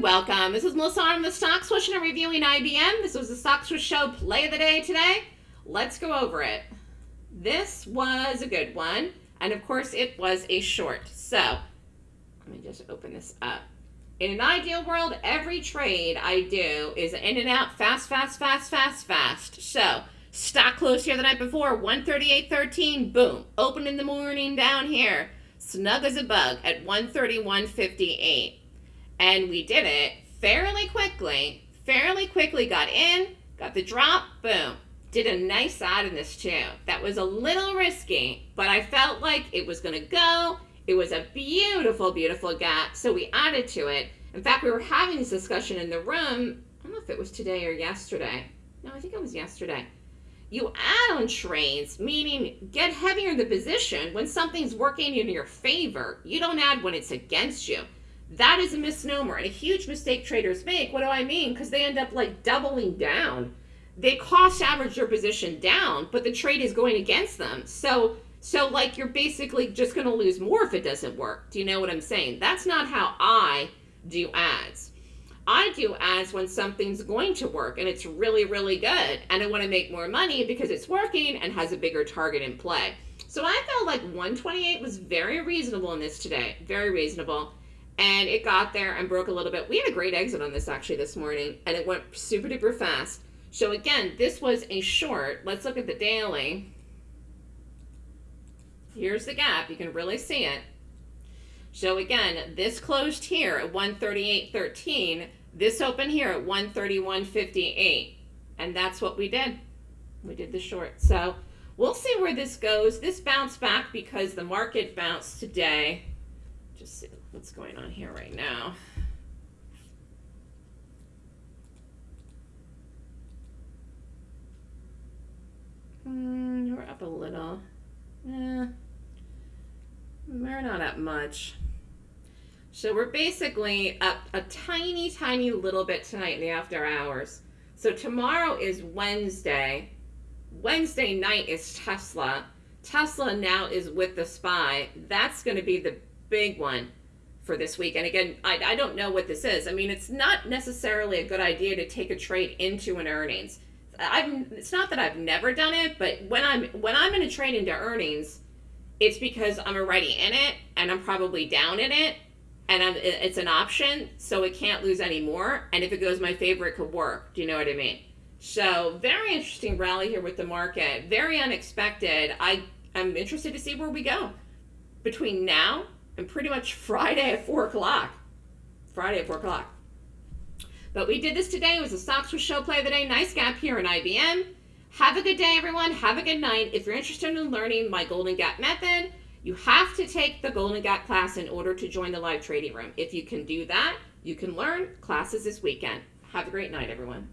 welcome. This is Melissa on the Stock Swoosh and reviewing IBM. This was the Stock Swoosh Show play of the day today. Let's go over it. This was a good one, and of course it was a short. So, let me just open this up. In an ideal world, every trade I do is in and out, fast, fast, fast, fast, fast. So, stock closed here the night before, 138.13, boom. Open in the morning down here, snug as a bug at 131.58 and we did it fairly quickly. Fairly quickly got in, got the drop, boom. Did a nice side in this too. That was a little risky, but I felt like it was going to go. It was a beautiful, beautiful gap, so we added to it. In fact, we were having this discussion in the room. I don't know if it was today or yesterday. No, I think it was yesterday. You add on trades, meaning get heavier in the position when something's working in your favor. You don't add when it's against you. That is a misnomer and a huge mistake traders make. What do I mean? Because they end up like doubling down. They cost average their position down, but the trade is going against them. So, so like you're basically just going to lose more if it doesn't work. Do you know what I'm saying? That's not how I do adds. I do adds when something's going to work and it's really, really good. And I want to make more money because it's working and has a bigger target in play. So I felt like 128 was very reasonable in this today. Very reasonable and it got there and broke a little bit. We had a great exit on this actually this morning, and it went super duper fast. So again, this was a short. Let's look at the daily. Here's the gap. You can really see it. So again, this closed here at 138.13. This opened here at 131.58. And that's what we did. We did the short. So we'll see where this goes. This bounced back because the market bounced today. Just see what's going on here right now. Mm, we're up a little. Eh, we're not up much. So we're basically up a tiny, tiny little bit tonight in the after hours. So tomorrow is Wednesday. Wednesday night is Tesla. Tesla now is with the SPY. That's going to be the big one for this week. And again, I, I don't know what this is. I mean, it's not necessarily a good idea to take a trade into an earnings. I've, it's not that I've never done it, but when I'm when I'm in a trade into earnings, it's because I'm already in it and I'm probably down in it, and I'm, it's an option, so it can't lose any more. And if it goes my favor, it could work. Do you know what I mean? So very interesting rally here with the market. Very unexpected. I I'm interested to see where we go between now and pretty much Friday at 4 o'clock. Friday at 4 o'clock. But we did this today. It was a Stock Swoosh Show play of the day. Nice gap here in IBM. Have a good day, everyone. Have a good night. If you're interested in learning my Golden Gap method, you have to take the Golden Gap class in order to join the live trading room. If you can do that, you can learn classes this weekend. Have a great night, everyone.